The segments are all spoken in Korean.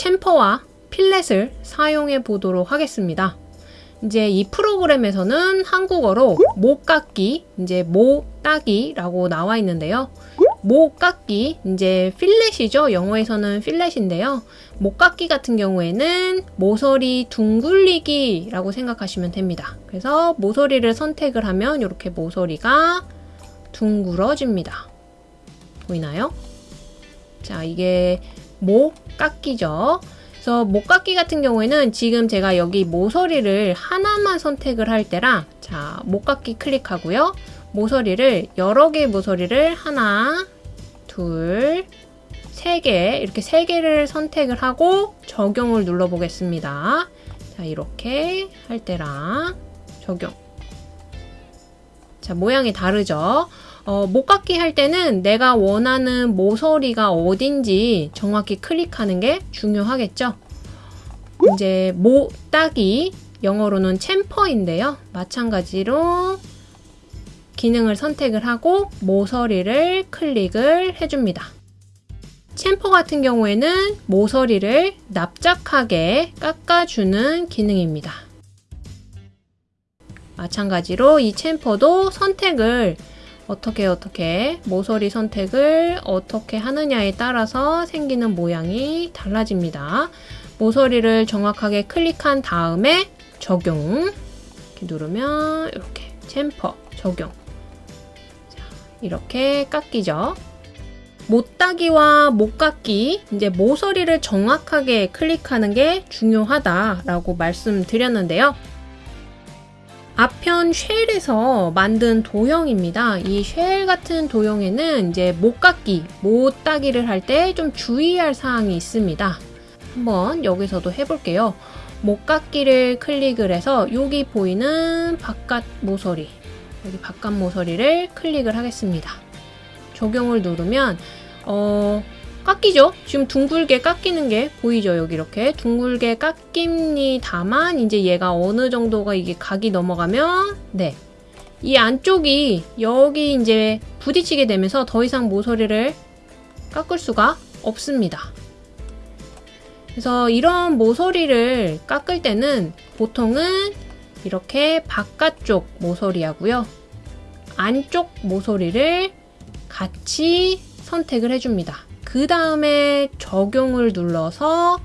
챔퍼와 필렛을 사용해 보도록 하겠습니다. 이제 이 프로그램에서는 한국어로 못 깎기, 이제 모 따기라고 나와 있는데요. 못 깎기, 이제 필렛이죠. 영어에서는 필렛인데요. 못 깎기 같은 경우에는 모서리 둥글리기라고 생각하시면 됩니다. 그래서 모서리를 선택을 하면 이렇게 모서리가 둥그러집니다. 보이나요? 자, 이게 목 깎기죠. 그래서 목 깎기 같은 경우에는 지금 제가 여기 모서리를 하나만 선택을 할 때랑 자, 목 깎기 클릭하고요. 모서리를 여러 개의 모서리를 하나, 둘, 세 개, 이렇게 세 개를 선택을 하고 적용을 눌러 보겠습니다. 자, 이렇게 할 때랑 적용. 자, 모양이 다르죠? 어, 목깎기 할 때는 내가 원하는 모서리가 어딘지 정확히 클릭하는 게 중요하겠죠. 이제 모 따기 영어로는 챔퍼인데요. 마찬가지로 기능을 선택을 하고 모서리를 클릭을 해줍니다. 챔퍼 같은 경우에는 모서리를 납작하게 깎아주는 기능입니다. 마찬가지로 이 챔퍼도 선택을 어떻게 어떻게 모서리 선택을 어떻게 하느냐에 따라서 생기는 모양이 달라집니다. 모서리를 정확하게 클릭한 다음에 적용 누르면 이렇게 챔퍼 적용 자, 이렇게 깎이죠. 못따기와 못깎기 이제 모서리를 정확하게 클릭하는 게 중요하다라고 말씀드렸는데요. 아편 쉘에서 만든 도형입니다. 이 쉘 같은 도형에는 이제 못깎기, 못 따기를 할 때 좀 주의할 사항이 있습니다. 한번 여기서도 해볼게요. 못깎기를 클릭을 해서 여기 보이는 바깥 모서리, 여기 바깥 모서리를 클릭을 하겠습니다. 적용을 누르면 어, 깎이죠? 지금 둥글게 깎이는 게 보이죠? 여기 이렇게 둥글게 깎입니다만 이제 얘가 어느 정도가 이게 각이 넘어가면 네. 이 안쪽이 여기 이제 부딪히게 되면서 더 이상 모서리를 깎을 수가 없습니다. 그래서 이런 모서리를 깎을 때는 보통은 이렇게 바깥쪽 모서리하고요. 안쪽 모서리를 같이 선택을 해줍니다. 그 다음에 적용을 눌러서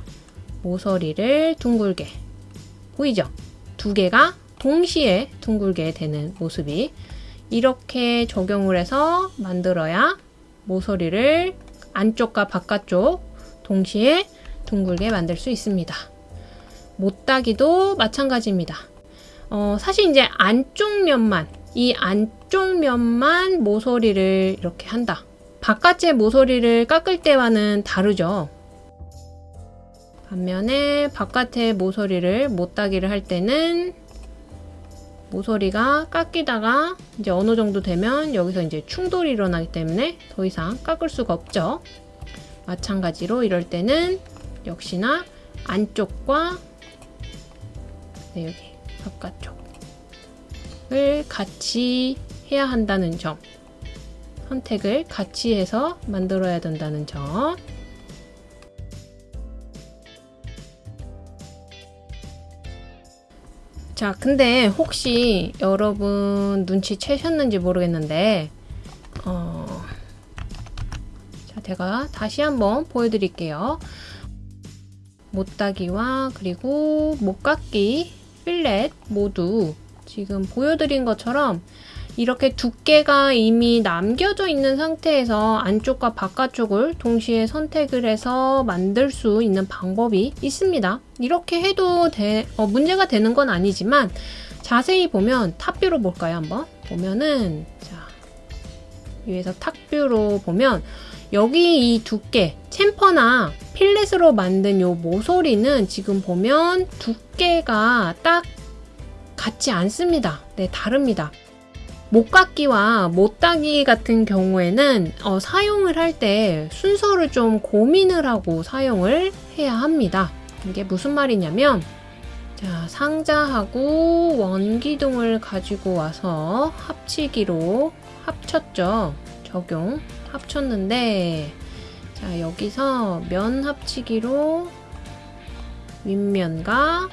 모서리를 둥글게 보이죠? 두 개가 동시에 둥글게 되는 모습이 이렇게 적용을 해서 만들어야 모서리를 안쪽과 바깥쪽 동시에 둥글게 만들 수 있습니다. 못따기도 마찬가지입니다. 어, 사실 이제 안쪽 면만 이 안쪽 면만 모서리를 이렇게 한다. 바깥의 모서리를 깎을 때와는 다르죠. 반면에 바깥의 모서리를 못따기를 할 때는 모서리가 깎이다가 이제 어느 정도 되면 여기서 이제 충돌이 일어나기 때문에 더 이상 깎을 수가 없죠. 마찬가지로 이럴 때는 역시나 안쪽과 네, 여기 바깥쪽을 같이 해야 한다는 점 선택을 같이 해서 만들어야 된다는 점 자, 근데 혹시 여러분 눈치채셨는지 모르겠는데 어... 자, 제가 다시 한번 보여드릴게요. 못따기와 그리고 못깎기, 필렛 모두 지금 보여드린 것처럼 이렇게 두께가 이미 남겨져 있는 상태에서 안쪽과 바깥쪽을 동시에 선택을 해서 만들 수 있는 방법이 있습니다. 이렇게 해도 돼, 어, 문제가 되는 건 아니지만 자세히 보면 탑뷰로 볼까요 한번? 보면은 자 위에서 탑뷰로 보면 여기 이 두께 챔퍼나 필렛으로 만든 요 모서리는 지금 보면 두께가 딱 같지 않습니다. 네 다릅니다. 못깎기와 못따기 같은 경우에는 어, 사용을 할 때 순서를 좀 고민을 하고 사용을 해야 합니다. 이게 무슨 말이냐면 자 상자하고 원기둥을 가지고 와서 합치기로 합쳤죠. 적용 합쳤는데 자 여기서 면 합치기로 윗면과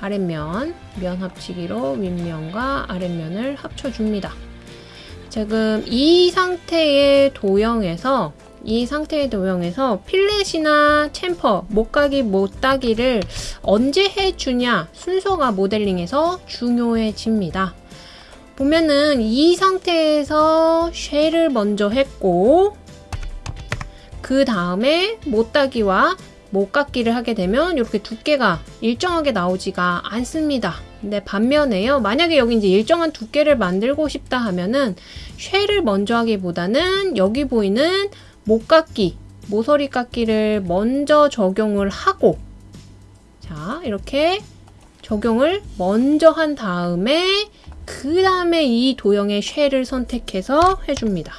아랫면, 면 합치기로 윗면과 아랫면을 합쳐줍니다. 지금 이 상태의 도형에서 이 상태의 도형에서 필렛이나 챔퍼, 못가기, 못따기를 언제 해주냐 순서가 모델링에서 중요해집니다. 보면은 이 상태에서 쉘을 먼저 했고 그 다음에 못따기와 못깎기를 하게 되면 이렇게 두께가 일정하게 나오지가 않습니다. 근데 반면에요. 만약에 여기 이제 일정한 두께를 만들고 싶다 하면은 쉘을 먼저 하기보다는 여기 보이는 목깎기, 모서리 깎기를 먼저 적용을 하고 자, 이렇게 적용을 먼저 한 다음에 그 다음에 이 도형의 쉘을 선택해서 해줍니다.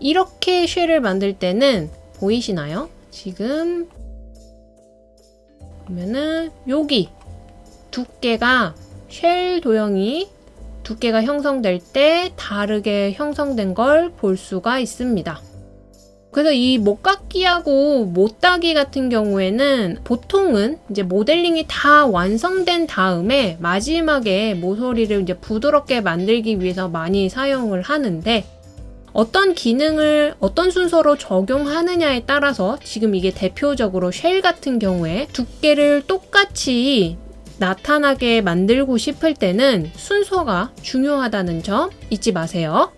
이렇게 쉘을 만들 때는 보이시나요? 지금 보면은 여기 두께가 쉘 도형이 두께가 형성될 때 다르게 형성된 걸 볼 수가 있습니다. 그래서 이 못깎기하고 못따기 같은 경우에는 보통은 이제 모델링이 다 완성된 다음에 마지막에 모서리를 이제 부드럽게 만들기 위해서 많이 사용을 하는데 어떤 기능을 어떤 순서로 적용하느냐에 따라서 지금 이게 대표적으로 쉘 같은 경우에 두께를 똑같이 나타나게 만들고 싶을 때는 순서가 중요하다는 점 잊지 마세요.